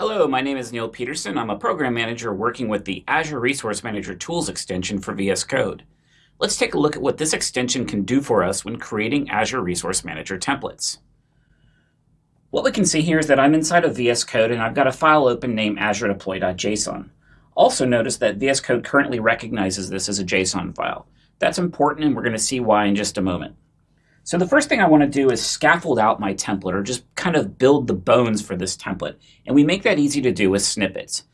Hello, my name is Neil Peterson. I'm a program manager working with the Azure Resource Manager Tools extension for VS Code. Let's take a look at what this extension can do for us when creating Azure Resource Manager templates. What we can see here is that I'm inside of VS Code and I've got a file open named Azure Deploy.json. Also notice that VS Code currently recognizes this as a JSON file. That's important and we're going to see why in just a moment. So the first thing I want to do is scaffold out my template or just kind of build the bones for this template. And we make that easy to do with snippets.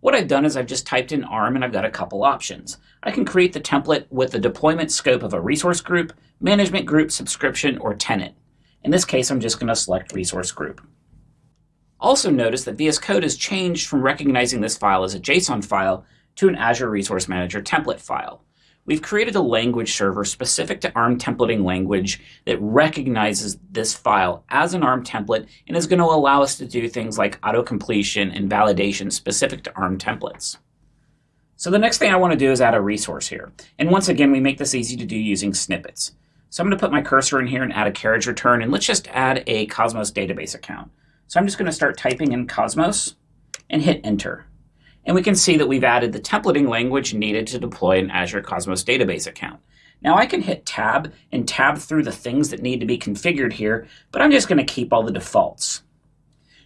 What I've done is I've just typed in ARM and I've got a couple options. I can create the template with the deployment scope of a resource group, management group, subscription, or tenant. In this case, I'm just going to select resource group. Also notice that VS Code has changed from recognizing this file as a JSON file to an Azure Resource Manager template file we've created a language server specific to ARM templating language that recognizes this file as an ARM template and is going to allow us to do things like auto-completion and validation specific to ARM templates. So the next thing I want to do is add a resource here. And once again, we make this easy to do using snippets. So I'm going to put my cursor in here and add a carriage return, and let's just add a Cosmos database account. So I'm just going to start typing in Cosmos and hit enter and we can see that we've added the templating language needed to deploy an Azure Cosmos database account. Now I can hit tab and tab through the things that need to be configured here, but I'm just going to keep all the defaults.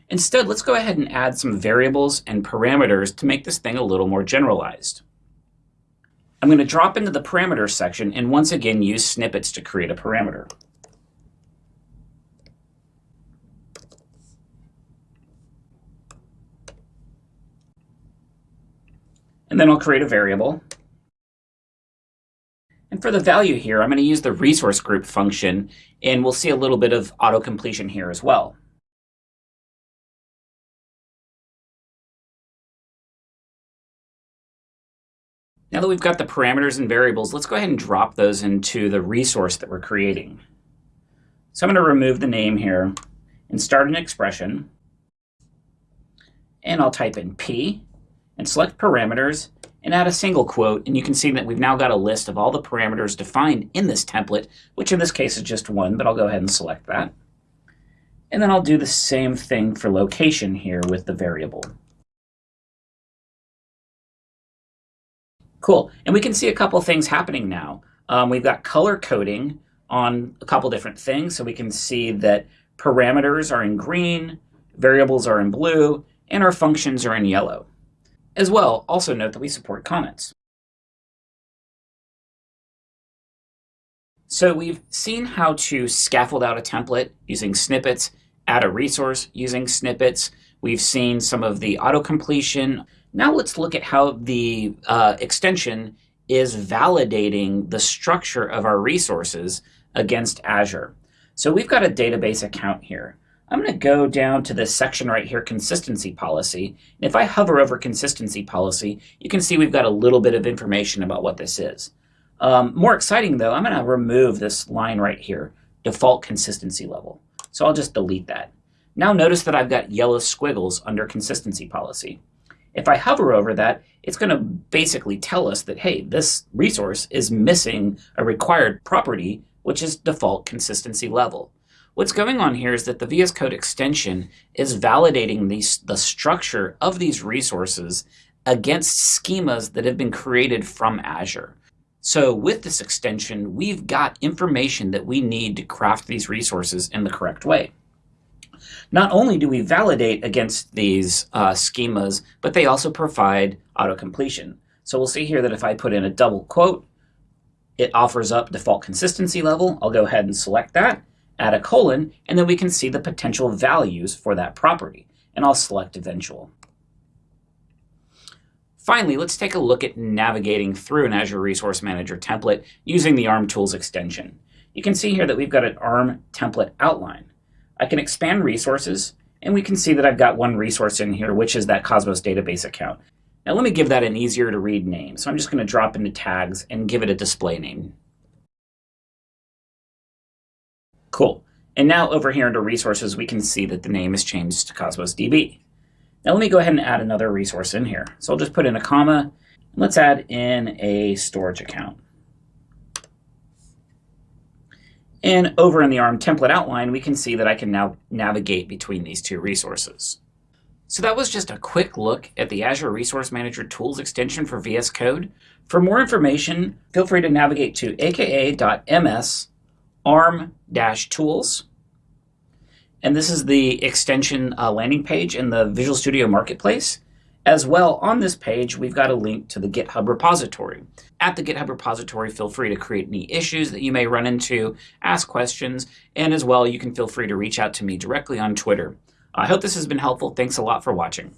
Instead, let's go ahead and add some variables and parameters to make this thing a little more generalized. I'm going to drop into the parameters section and once again use snippets to create a parameter. And then I'll create a variable. And for the value here, I'm going to use the resource group function, and we'll see a little bit of auto-completion here as well. Now that we've got the parameters and variables, let's go ahead and drop those into the resource that we're creating. So I'm going to remove the name here and start an expression. And I'll type in P and select parameters and add a single quote. And you can see that we've now got a list of all the parameters defined in this template, which in this case is just one, but I'll go ahead and select that. And then I'll do the same thing for location here with the variable. Cool. And we can see a couple things happening now. Um, we've got color coding on a couple different things. So we can see that parameters are in green, variables are in blue, and our functions are in yellow. As well, also note that we support comments. So we've seen how to scaffold out a template using snippets, add a resource using snippets. We've seen some of the auto-completion. Now let's look at how the uh, extension is validating the structure of our resources against Azure. So we've got a database account here. I'm going to go down to this section right here, consistency policy. And if I hover over consistency policy, you can see we've got a little bit of information about what this is. Um, more exciting though, I'm going to remove this line right here, default consistency level. So I'll just delete that. Now notice that I've got yellow squiggles under consistency policy. If I hover over that, it's going to basically tell us that, hey, this resource is missing a required property, which is default consistency level. What's going on here is that the VS Code extension is validating these, the structure of these resources against schemas that have been created from Azure. So with this extension, we've got information that we need to craft these resources in the correct way. Not only do we validate against these uh, schemas, but they also provide auto-completion. So we'll see here that if I put in a double quote, it offers up default consistency level. I'll go ahead and select that add a colon, and then we can see the potential values for that property. And I'll select eventual. Finally, let's take a look at navigating through an Azure Resource Manager template using the ARM Tools extension. You can see here that we've got an ARM template outline. I can expand resources, and we can see that I've got one resource in here, which is that Cosmos database account. Now let me give that an easier to read name. So I'm just going to drop into tags and give it a display name. Cool. And now over here under resources, we can see that the name is changed to Cosmos DB. Now let me go ahead and add another resource in here. So I'll just put in a comma. And Let's add in a storage account. And over in the ARM template outline, we can see that I can now navigate between these two resources. So that was just a quick look at the Azure Resource Manager Tools extension for VS Code. For more information, feel free to navigate to aka.ms arm-tools. And this is the extension uh, landing page in the Visual Studio Marketplace. As well, on this page, we've got a link to the GitHub repository. At the GitHub repository, feel free to create any issues that you may run into, ask questions, and as well, you can feel free to reach out to me directly on Twitter. I hope this has been helpful. Thanks a lot for watching.